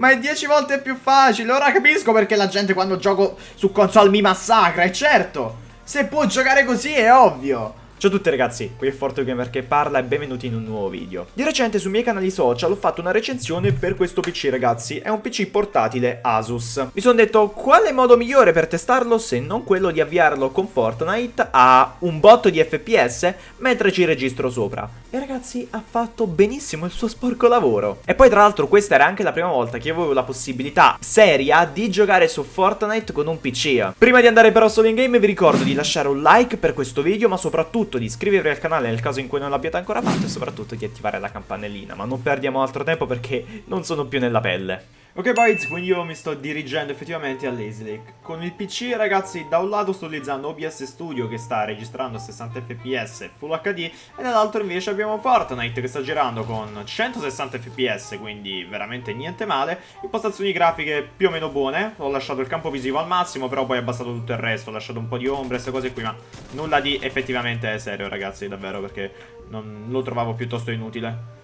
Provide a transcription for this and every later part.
Ma è 10 volte più facile. Ora capisco perché la gente quando gioco su console mi massacra. E certo, se può giocare così è ovvio. Ciao a tutti ragazzi, qui è ForteGamer che parla e benvenuti in un nuovo video. Di recente sui miei canali social ho fatto una recensione per questo PC ragazzi, è un PC portatile Asus. Mi sono detto quale modo migliore per testarlo se non quello di avviarlo con Fortnite a un botto di FPS mentre ci registro sopra. E ragazzi ha fatto benissimo il suo sporco lavoro. E poi tra l'altro questa era anche la prima volta che avevo la possibilità seria di giocare su Fortnite con un PC. Prima di andare però solo in game vi ricordo di lasciare un like per questo video ma soprattutto soprattutto di iscrivervi al canale nel caso in cui non l'abbiate ancora fatto e soprattutto di attivare la campanellina, ma non perdiamo altro tempo perché non sono più nella pelle. Ok boys, quindi io mi sto dirigendo effettivamente a Lazy Lake. Con il PC ragazzi, da un lato sto utilizzando OBS Studio che sta registrando a 60 fps Full HD e dall'altro invece abbiamo Fortnite che sta girando con 160 fps, quindi veramente niente male. Impostazioni grafiche più o meno buone, ho lasciato il campo visivo al massimo, però poi ho abbassato tutto il resto, ho lasciato un po' di ombre, queste cose qui, ma nulla di effettivamente serio ragazzi, davvero, perché non lo trovavo piuttosto inutile.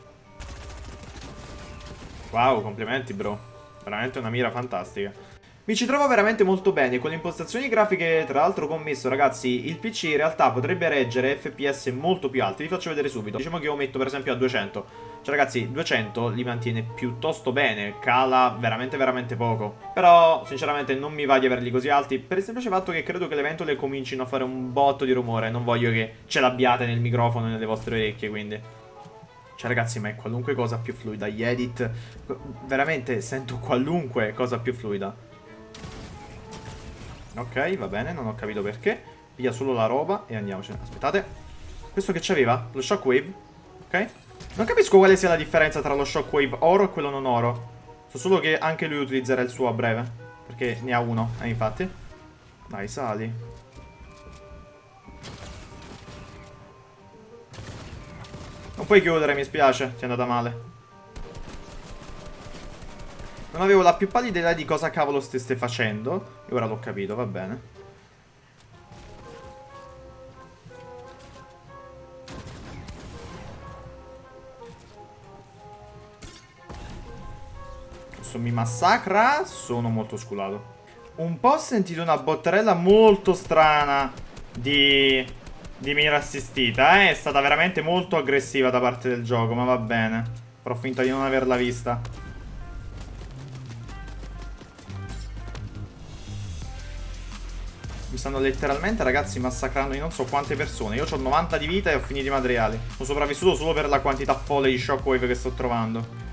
Wow, complimenti bro. Veramente una mira fantastica. Mi ci trovo veramente molto bene, con le impostazioni grafiche tra l'altro commesso ragazzi, il PC in realtà potrebbe reggere FPS molto più alti, vi faccio vedere subito. Diciamo che io metto per esempio a 200, cioè ragazzi 200 li mantiene piuttosto bene, cala veramente veramente poco. Però sinceramente non mi va di averli così alti, per il semplice fatto che credo che le ventole comincino a fare un botto di rumore, non voglio che ce l'abbiate nel microfono e nelle vostre orecchie quindi... Cioè ragazzi ma è qualunque cosa più fluida. Gli edit Veramente sento qualunque cosa più fluida. Ok va bene non ho capito perché. Via solo la roba e andiamocene Aspettate. Questo che c'aveva? Lo shockwave? Ok. Non capisco quale sia la differenza tra lo shockwave oro e quello non oro. So solo che anche lui utilizzerà il suo a breve Perché ne ha uno Eh infatti. Dai sali Non puoi chiudere, mi spiace. Ti è andata male. Non avevo la più pallida idea di cosa cavolo stesse facendo. E ora l'ho capito, va bene. Questo mi massacra. Sono molto sculato. Un po' ho sentito una botterella molto strana di di mira assistita, eh? È stata veramente molto aggressiva da parte del gioco, ma va bene. Farò finta di non averla vista. Mi stanno letteralmente, ragazzi, massacrando di non so quante persone. Io ho 90 di vita e ho finito i materiali. Sono sopravvissuto solo per la quantità folle di shockwave che sto trovando.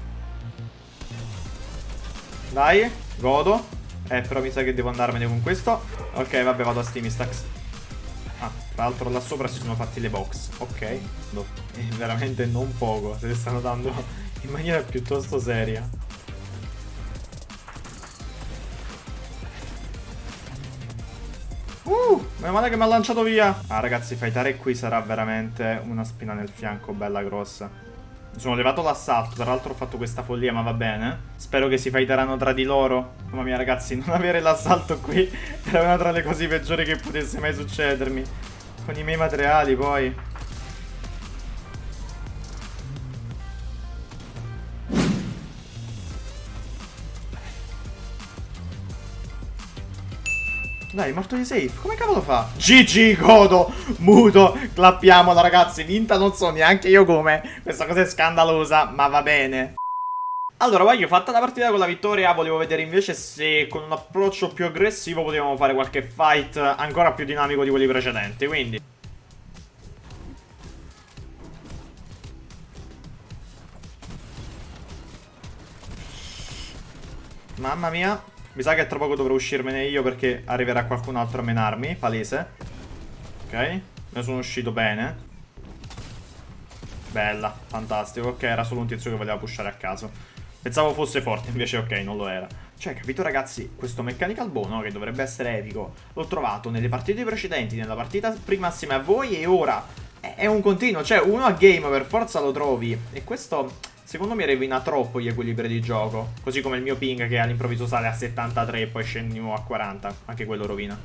Dai, godo. Eh, però mi sa che devo andarmene con questo. Ok, vabbè, vado a Steamistax. Ah, tra l'altro là sopra si sono fatti le box. Ok. No, è veramente non poco. Se le stanno dando in maniera piuttosto seria. Uh, meno male che mi ha lanciato via. Ah, ragazzi, fightare qui sarà veramente una spina nel fianco bella grossa. Mi sono levato l'assalto, tra l'altro ho fatto questa follia, ma va bene. Spero che si fighteranno tra di loro. Mamma mia ragazzi, non avere l'assalto qui è una tra le cose peggiori che potesse mai succedermi. Con i miei materiali poi. Dai, è morto di safe. Come cavolo fa? GG, godo, muto, clappiamola ragazzi. Vinta non so neanche io come. Questa cosa è scandalosa, ma va bene. Allora, voglio fatta la partita con la vittoria, volevo vedere invece se con un approccio più aggressivo potevamo fare qualche fight ancora più dinamico di quelli precedenti, quindi... Mamma mia, mi sa che tra poco dovrò uscirmene io perché arriverà qualcun altro a menarmi, palese. Ok, ne sono uscito bene. Bella, fantastico, ok, era solo un tizio che voleva pushare a caso. Pensavo fosse forte, invece ok, non lo era. Cioè, capito ragazzi, questo mechanical bow, no, che dovrebbe essere epico, l'ho trovato nelle partite precedenti, nella partita prima assieme a voi e ora è un continuo, cioè uno a game per forza lo trovi. E questo, secondo me, rovina troppo gli equilibri di gioco. Così come il mio ping che all'improvviso sale a 73 e poi scendiamo a 40. Anche quello rovina.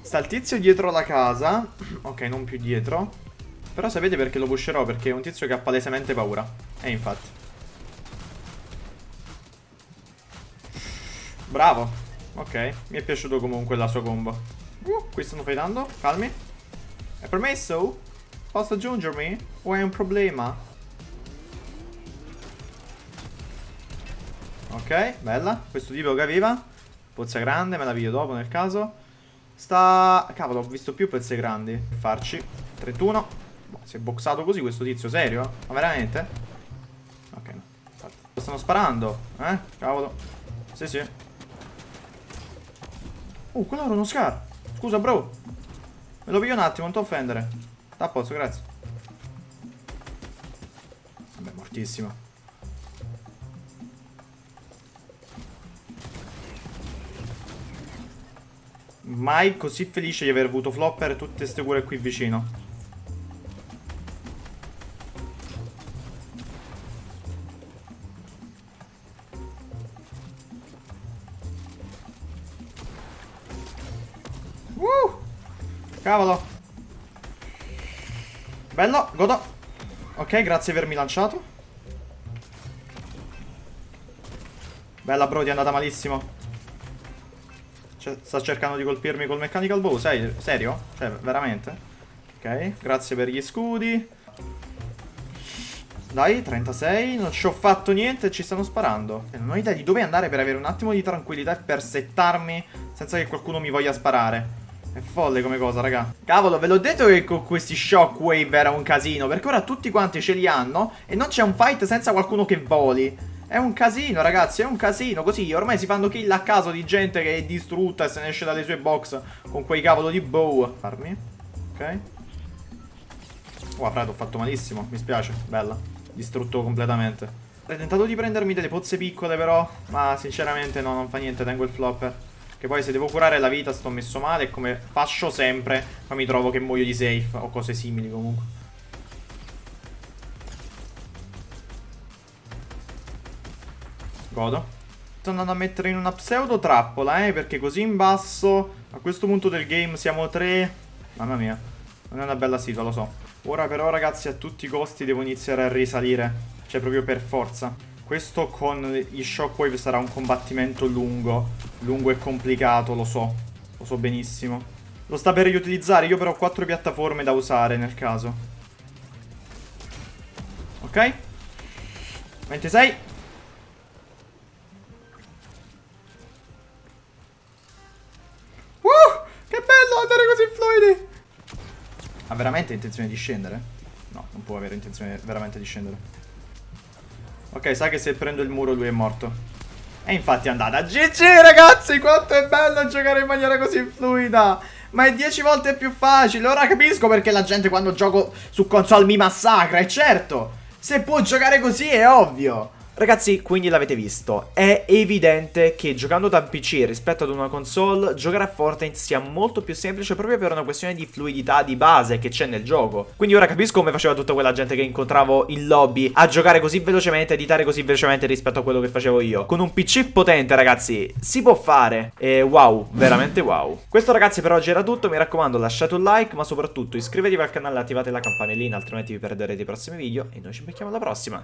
Sta il tizio dietro la casa. Ok, non più dietro. Però sapete perché lo pusherò? Perché è un tizio che ha palesemente paura. E infatti. Bravo. Ok, mi è piaciuto comunque la sua combo. Uh, qui stanno fightando, calmi. È permesso? Posso aggiungermi? O è un problema? Ok, bella. Questo tipo che aveva. Pozza grande, me la video dopo nel caso. Sta... Cavolo, ho visto più pezze grandi. Farci. 31. Boh, si è boxato così questo tizio, serio? Ma veramente? Ok, no. Stanno sparando. Eh? Cavolo. Sì, sì. Uh, quello era uno scar. Scusa, bro. Me lo piglio un attimo, non ti offendere. Sta a posto, grazie. Vabbè, mortissimo. Mai così felice di aver avuto flopper e tutte queste cure qui vicino. Cavolo. Bello, godo. Ok, grazie per avermi lanciato. Bella bro, ti è andata malissimo. Cioè, sta cercando di colpirmi col mechanical bow, sei, serio? Cioè, veramente? Ok, grazie per gli scudi. Dai, 36, non ci ho fatto niente ci stanno sparando. Non ho idea di dove andare per avere un attimo di tranquillità e per settarmi senza che qualcuno mi voglia sparare. È folle come cosa, raga. Cavolo, ve l'ho detto che con questi shockwave era un casino, perché ora tutti quanti ce li hanno e non c'è un fight senza qualcuno che voli. È un casino, ragazzi, è un casino. Così ormai si fanno kill a caso di gente che è distrutta e se ne esce dalle sue box con quei cavolo di bow. Farmi. Ok. Oh, Fred, ho fatto malissimo. Mi spiace. Bella. Distrutto completamente. Ho tentato di prendermi delle pozze piccole, però. Ma sinceramente no, non fa niente. Tengo il flopper. Che poi se devo curare la vita sto messo male. Come faccio sempre, poi mi trovo che muoio di safe. O cose simili comunque. Godo. Sto andando a mettere in una pseudo trappola, eh. Perché così in basso, a questo punto del game, siamo tre. Mamma mia. Non è una bella situa, lo so. Ora però, ragazzi, a tutti i costi devo iniziare a risalire. Cioè, proprio per forza. Questo con gli shockwave sarà un combattimento lungo. Lungo e complicato, lo so. Lo so benissimo. Lo sta per riutilizzare, io però ho quattro piattaforme da usare nel caso. Ok? 26. Uh! Che bello andare così fluidi! Ha veramente intenzione di scendere? No, non può avere intenzione veramente di scendere. Ok, sa che se prendo il muro lui è morto. E infatti è andata. GG ragazzi, quanto è bello giocare in maniera così fluida. Ma è 10 volte più facile. Ora capisco perché la gente quando gioco su console mi massacra. E certo, se può giocare così è ovvio. Ragazzi, quindi l'avete visto, è evidente che giocando da PC rispetto ad una console, giocare a Fortnite sia molto più semplice proprio per una questione di fluidità di base che c'è nel gioco. Quindi ora capisco come faceva tutta quella gente che incontravo in lobby a giocare così velocemente, editare così velocemente rispetto a quello che facevo io. Con un PC potente, ragazzi, si può fare. E wow, veramente wow. Questo ragazzi per oggi era tutto, mi raccomando lasciate un like, ma soprattutto iscrivetevi al canale e attivate la campanellina, altrimenti vi perderete i prossimi video e noi ci becchiamo alla prossima.